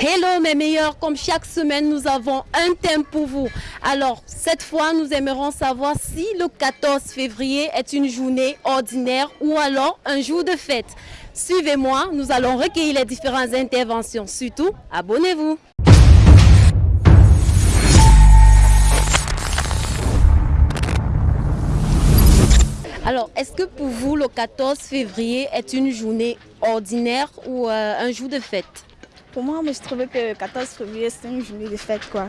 Hello mes meilleurs, comme chaque semaine nous avons un thème pour vous. Alors cette fois nous aimerons savoir si le 14 février est une journée ordinaire ou alors un jour de fête. Suivez-moi, nous allons recueillir les différentes interventions. Surtout, abonnez-vous. Alors, est-ce que pour vous, le 14 février est une journée ordinaire ou euh, un jour de fête? Pour moi, je trouvais que le 14 février, c'est une journée de fête. Quoi.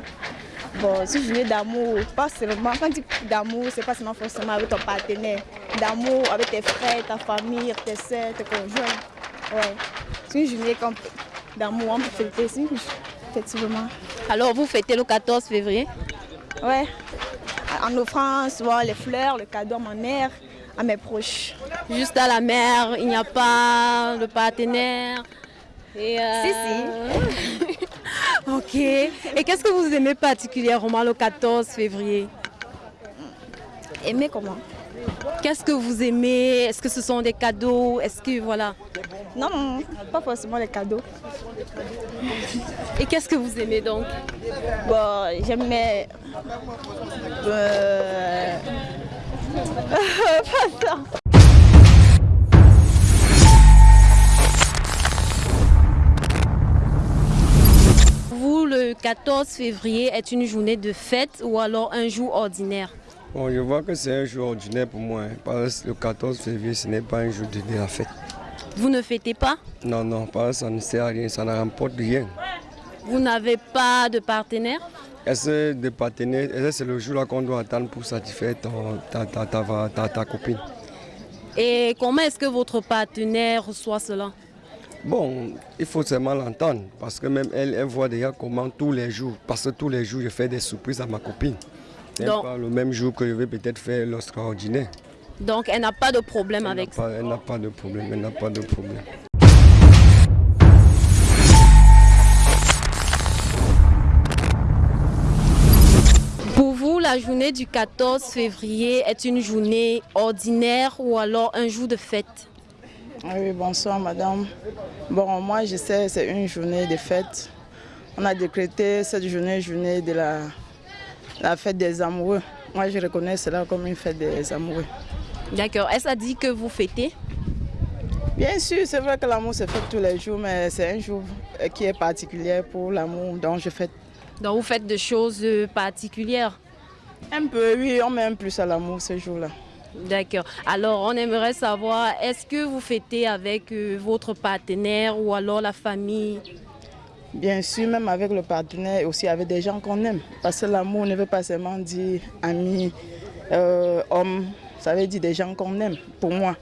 Bon, c'est une journée d'amour. Pas seulement, quand tu dis d'amour, c'est pas seulement forcément avec ton partenaire. D'amour avec tes frères, ta famille, tes soeurs, tes conjoints. Ouais. C'est une journée d'amour, on peut fêter, effectivement. Alors, vous fêtez le 14 février? Ouais. En offrant souvent les fleurs, le cadeau à ma mère à mes proches. Juste à la mère, il n'y a pas de partenaire? Et euh, Si, si. ok. Et qu'est-ce que vous aimez particulièrement le 14 février? Aimer comment? Qu'est-ce que vous aimez? Est-ce que ce sont des cadeaux? Est-ce que voilà? Non, pas forcément les cadeaux. Et qu'est-ce que vous aimez donc? Bon, j'aimais... Euh, vous, le 14 février est une journée de fête ou alors un jour ordinaire? Bon, je vois que c'est un jour ordinaire pour moi. Hein. parce que le 14 février, ce n'est pas un jour de la fête. Vous ne fêtez pas? Non, non, ça ne sert à rien, ça ne remporte rien. Vous n'avez pas de partenaire? Est-ce de partenaire, c'est le jour qu'on doit attendre pour satisfaire ta, ta, copine? Et comment est-ce que votre partenaire reçoit cela? Bon, il faut seulement l'entendre parce que même elle, elle voit déjà comment tous les jours, parce que tous les jours je fais des surprises à ma copine. C'est pas le même jour que je vais peut-être faire l'extraordinaire. Donc elle n'a pas de problème avec ça Elle n'a pas de problème, elle n'a pas de problème. la journée du 14 février est une journée ordinaire ou alors un jour de fête? Ah Oui, bonsoir madame. Bon, moi je sais c'est une journée de fête. On a décrété cette journée, journée de la, la fête des amoureux. Moi je reconnais cela comme une fête des amoureux. D'accord. Est-ce à dit que vous fêtez? Bien sûr, c'est vrai que l'amour se fête tous les jours, mais c'est un jour qui est particulier pour l'amour, donc je fête. Donc vous faites des choses particulières? Un peu, oui, on met un plus à l'amour ce jour-là. D'accord. Alors, on aimerait savoir, est-ce que vous fêtez avec euh, votre partenaire ou alors la famille? Bien sûr, même avec le partenaire et aussi avec des gens qu'on aime. Parce que l'amour ne veut pas seulement dire amis, euh, hommes, ça veut dire des gens qu'on aime, pour moi.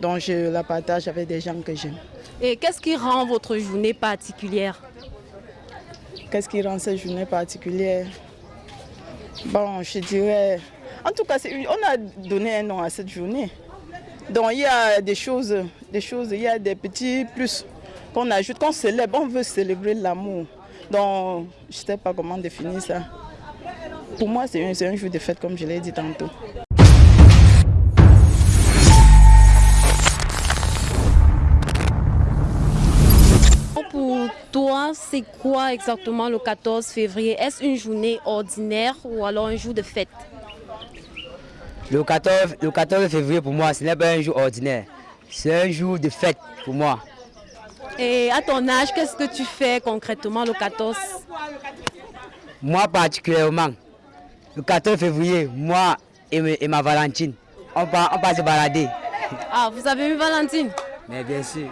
Donc, je la partage avec des gens que j'aime. Et qu'est-ce qui rend votre journée particulière? Qu'est-ce qui rend cette journée particulière? Bon, je dirais... En tout cas, on a donné un nom à cette journée. Donc il y a des choses, des choses, il y a des petits plus qu'on ajoute, qu'on célèbre. On veut célébrer l'amour. Donc je ne sais pas comment définir ça. Pour moi, c'est un, un jour de fête, comme je l'ai dit tantôt. toi, c'est quoi exactement le 14 février? Est-ce une journée ordinaire ou alors un jour de fête? Le 14, le 14 février pour moi, ce n'est pas un jour ordinaire. C'est un jour de fête pour moi. Et à ton âge, qu'est-ce que tu fais concrètement le 14 Moi particulièrement, le 14 février, moi et, ma Valentine, on part, on part se balader. Ah, vous avez eu Valentine? Mais bien sûr.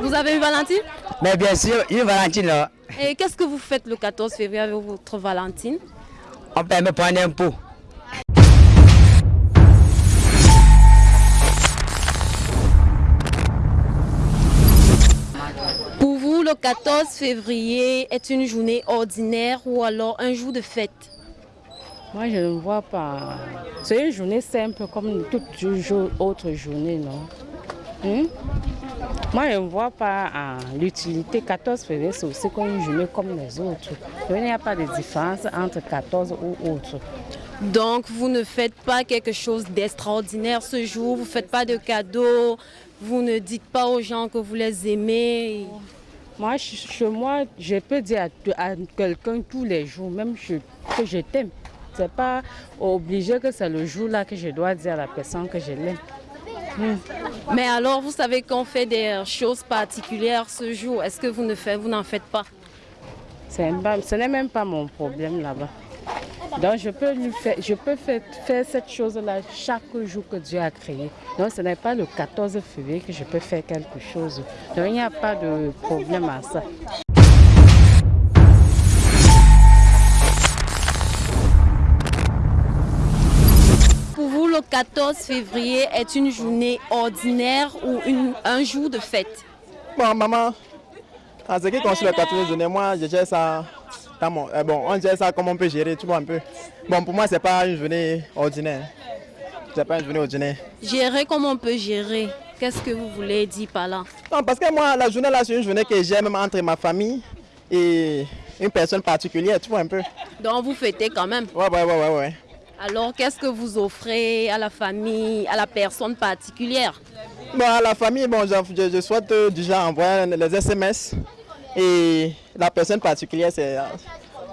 Vous avez eu Valentine? Mais bien sûr, une Valentine là. Et qu'est-ce que vous faites le 14 février avec votre Valentine? On peut me prendre un pot. Le 14 février est une journée ordinaire ou alors un jour de fête? Moi, je ne vois pas. C'est une journée simple comme toute autre journée, non? Hmm? Moi, je ne vois pas l'utilité. 14 février, c'est aussi comme une journée comme les autres. Il n'y a pas de différence entre 14 ou autres. Donc, vous ne faites pas quelque chose d'extraordinaire ce jour, vous ne faites pas de cadeaux, vous ne dites pas aux gens que vous les aimez? Moi, chez moi, je peux dire à, quelqu'un tous les jours, même que je t'aime. Ce n'est pas obligé que c'est le jour-là que je dois dire à la personne que je l'aime. Hmm. Mais alors, vous savez qu'on fait des choses particulières ce jour. Est-ce que vous ne faites, vous n'en faites pas Ce n'est même pas mon problème là-bas. Donc je peux, lui faire, je peux faire, faire cette chose-là chaque jour que Dieu a créé. Donc ce n'est pas le 14 février que je peux faire quelque chose. Donc il n'y a pas de problème à ça. Pour vous, le 14 février est une journée ordinaire ou une, un jour de fête? Bon, maman, en ce qui concerne le 14 février, moi, je gère ça eh bon, on dirait ça comme on peut gérer, tu vois un peu. Bon, pour moi, c'est pas une journée ordinaire. C'est pas une journée ordinaire. Gérer comme on peut gérer? Qu'est-ce que vous voulez dire par là? Non, parce que moi, la journée là, c'est une journée que j'aime entre ma famille et une personne particulière, tu vois un peu. Donc vous fêtez quand même? Ouais, ouais, ouais, ouais. ouais. Alors, qu'est-ce que vous offrez à la famille, à la personne particulière? Bon, à la famille, bon, je, je souhaite déjà envoyer les SMS et la personne particulière, c'est euh,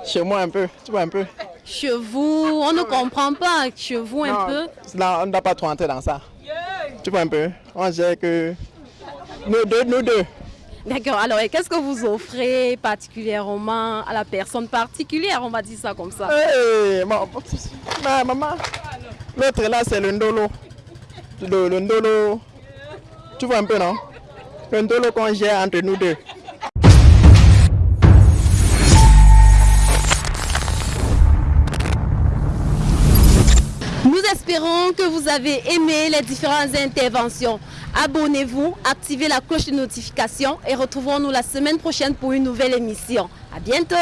chez moi un peu, tu vois un peu. Chez vous, on ne comprend pas. Chez vous un peu on ne doit pas trop entrer dans ça. Tu vois un peu. On dirait que nous deux, nous deux. D'accord. Alors, qu'est-ce que vous offrez particulièrement à la personne particulière? On va dire ça comme ça. Hey, ma, maman, l'autre là, c'est le ndolo. Le, le ndolo. Tu vois un peu, non? Le ndolo qu'on gère entre nous deux. Espérons que vous avez aimé les différentes interventions. Abonnez-vous, activez la cloche de notification et retrouvons-nous la semaine prochaine pour une nouvelle émission. À bientôt